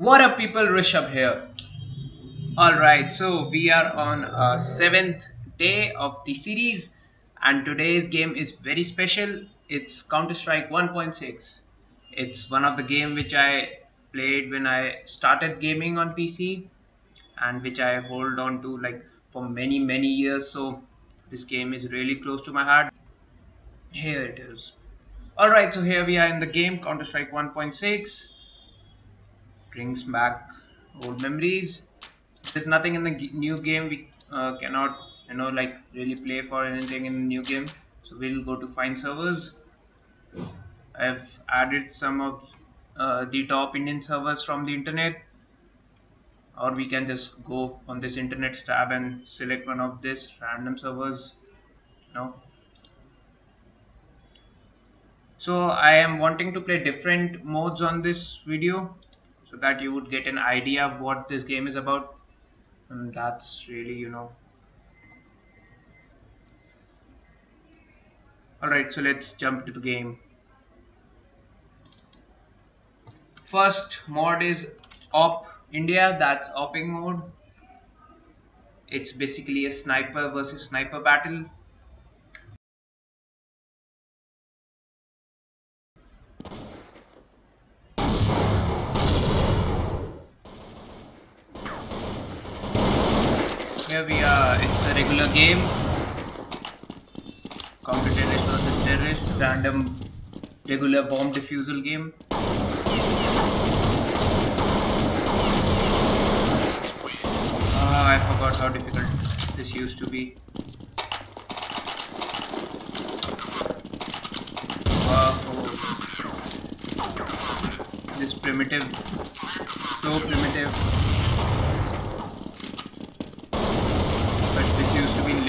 What up people, Rishabh here. Alright, so we are on a seventh day of the series and today's game is very special. It's Counter-Strike 1.6. It's one of the game which I played when I started gaming on PC and which I hold on to like for many many years so this game is really close to my heart. Here it is. Alright, so here we are in the game Counter-Strike 1.6 brings back old memories. There's nothing in the new game we uh, cannot, you know, like really play for anything in the new game. So we'll go to find servers. I've added some of uh, the top Indian servers from the internet or we can just go on this internet tab and select one of this random servers know so I am wanting to play different modes on this video so that you would get an idea of what this game is about. And that's really you know. Alright so let's jump to the game. First mod is AWP India that's AWPing mode. It's basically a sniper versus sniper battle Here we are, it's a regular game. Terrorist versus terrorist, random regular bomb defusal game. Ah, I forgot how difficult this used to be. This primitive, so primitive.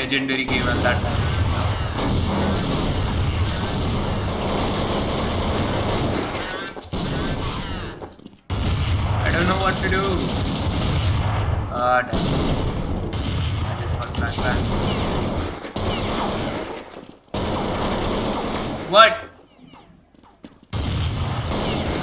Legendary game at that time. I don't know what to do. Ah, damn. Just got flashback. What?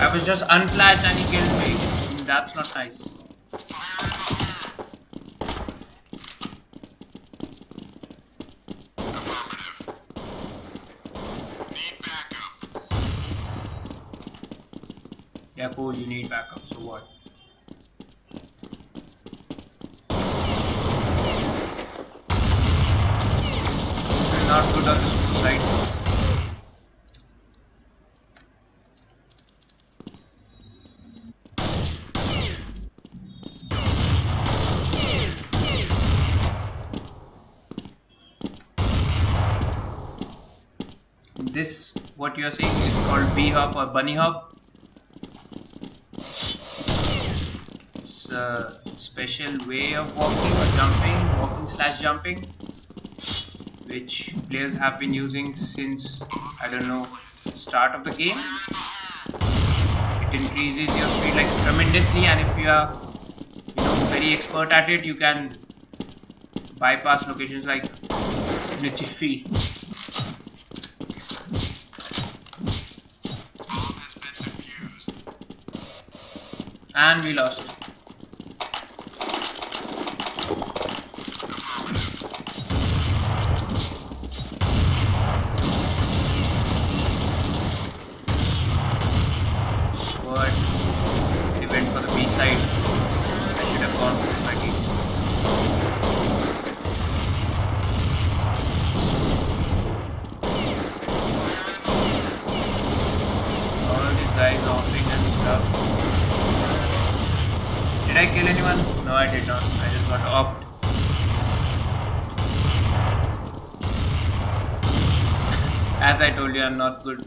I was just unflashed and he killed me. That's not nice. Yeah, cool, you need backup, so what? We're not good on this side. this what you are seeing is called bee hop or bunny hop a special way of walking or jumping, walking slash jumping, which players have been using since, I don't know, start of the game. It increases your speed like tremendously and if you are, you know, very expert at it, you can bypass locations like in. And we lost. As I told you, I'm not good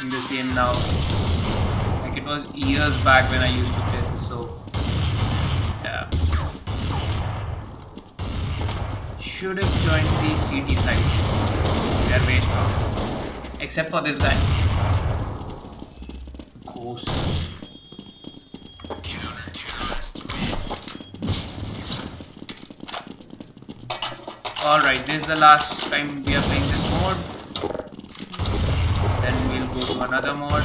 in this game now. Like it was years back when I used to play this, so yeah. Should have joined the CT side. They are very strong. Except for this guy. Ghost. Alright, this is the last time we are playing this mode. Then we'll go to another mode.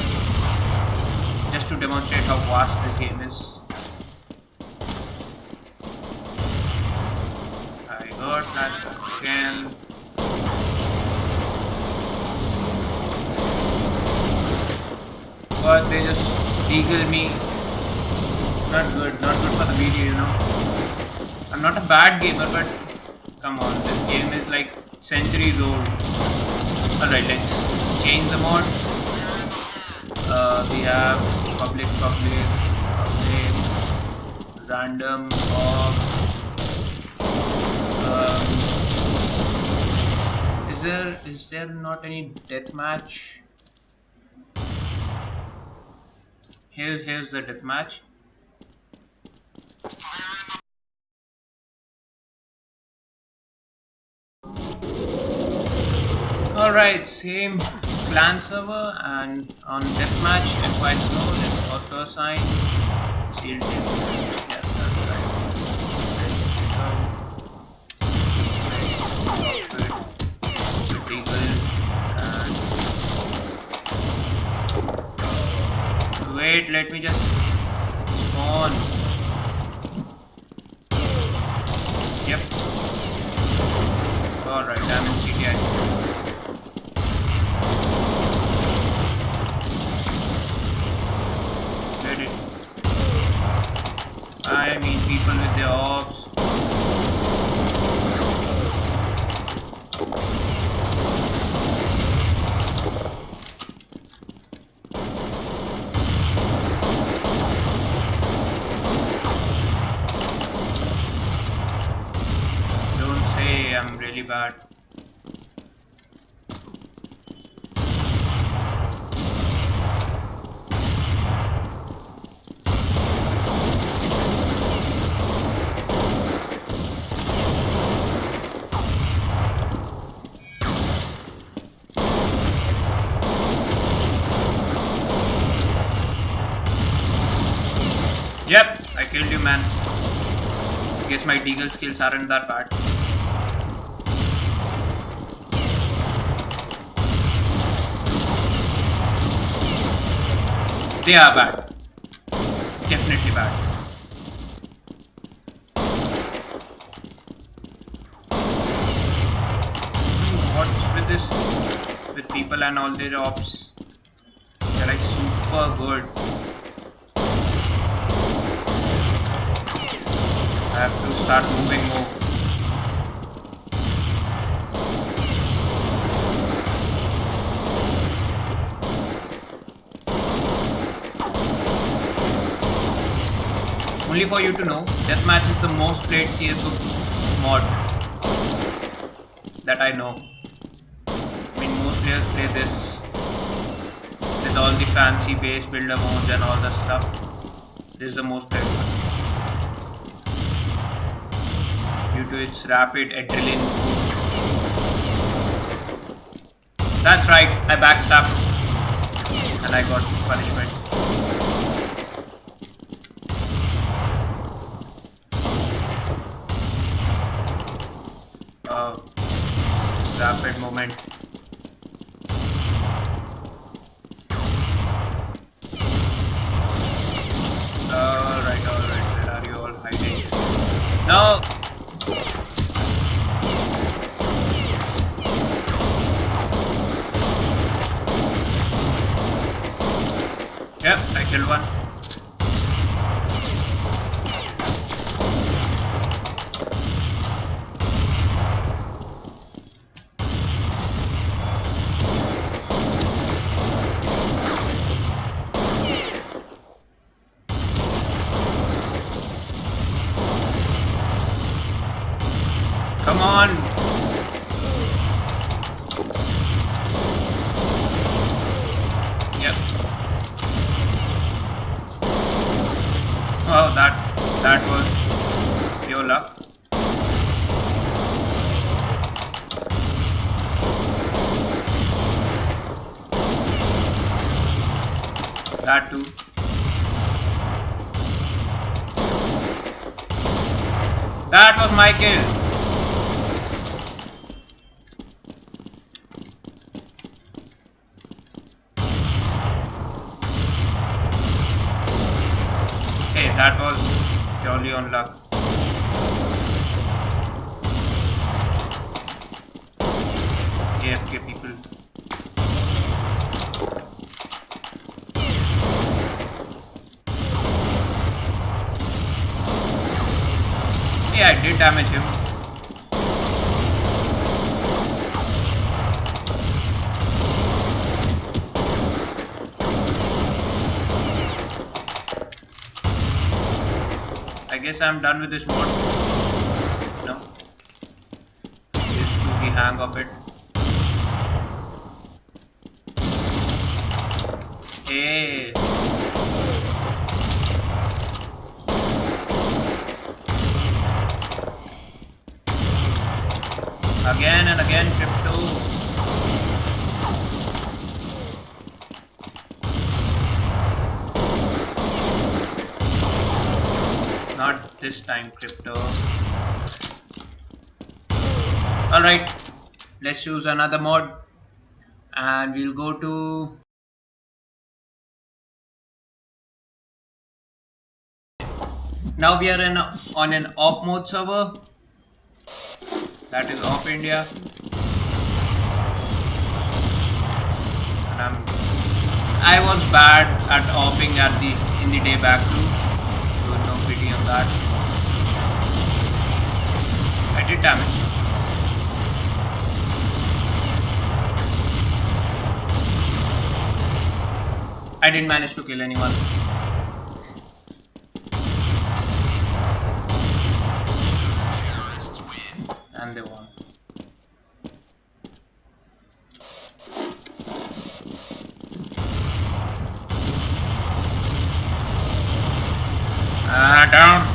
just to demonstrate how vast this game is. I got that again. But they just eagle me. Not good, not good for the video, you know. I'm not a bad gamer, but come on, this game is like centuries old. Alright, let's change the mod. Uh, we have public, public, random, org. Um, is there is there not any deathmatch? Here's here's the deathmatch. Alright, same clan server and on deathmatch I know this auto sign and wait, let me just spawn. Yep. Alright, I'm in. I mean people with their orbs. Don't say I'm really bad. Yep, I killed you, man. I Guess my deagle skills aren't that bad. They are bad. Definitely bad. What's with this? With people and all their AWPs? They're like super good. I have to start moving more. Only for you to know, Deathmatch is the most played CSGO mod that I know. I mean, most players play this with all the fancy base builder modes and all the stuff. This is the most played one. Due to its rapid adrenaline. That's right, I backstabbed and I got punishment. Uh, rapid moment. Alright, alright, where are you all hiding? No! Yep, I That too. That was my kill. Hey, that was purely on luck. AFK people. Yeah, I did damage him. I guess I'm done with this mod. No. To the hang of it. Hey. Again and again, crypto. Not this time, crypto. Alright, let's choose another mod and we'll go to now we are in on an off mode server that is off India. And I'm, I was bad at offing at the in the day back too. So no pity on that. I did damage. I didn't manage to kill anyone Ah, down.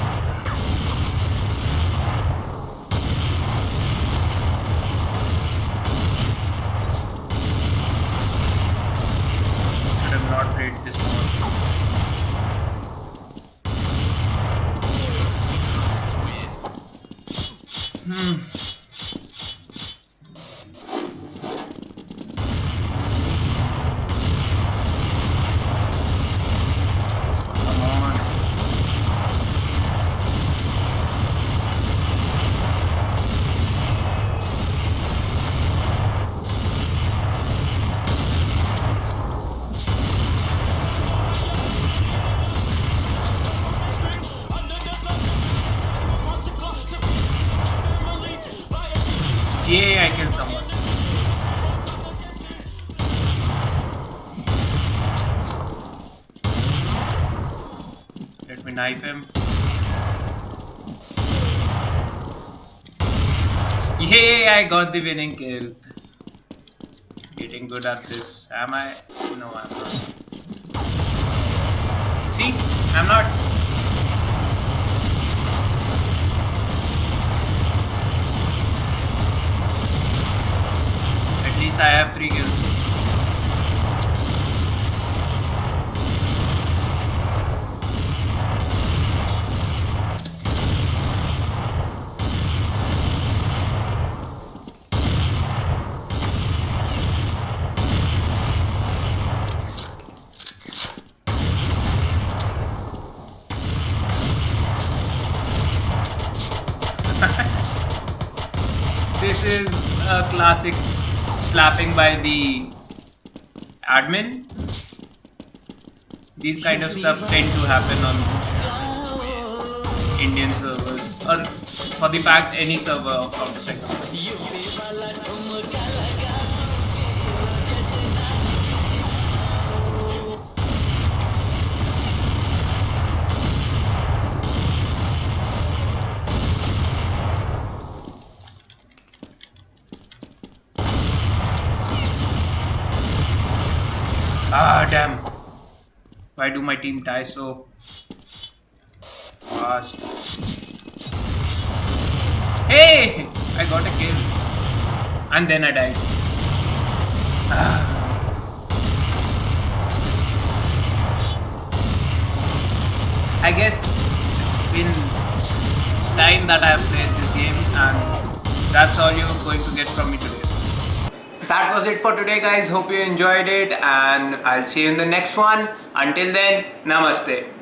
Knife him. Yay, I got the winning kill. Getting good at this. Am I? No, I'm not. See? I'm not. At least I have three kills. Classic slapping by the admin. These kind of stuff tend to happen on Indian servers or for the fact any server of Counter Ah damn. Why do my team die so fast? Hey! I got a kill. And then I died. Ah. I guess it's been time that I have played this game and that's all you're going to get from me today. That was it for today guys. Hope you enjoyed it and I'll see you in the next one. Until then, namaste.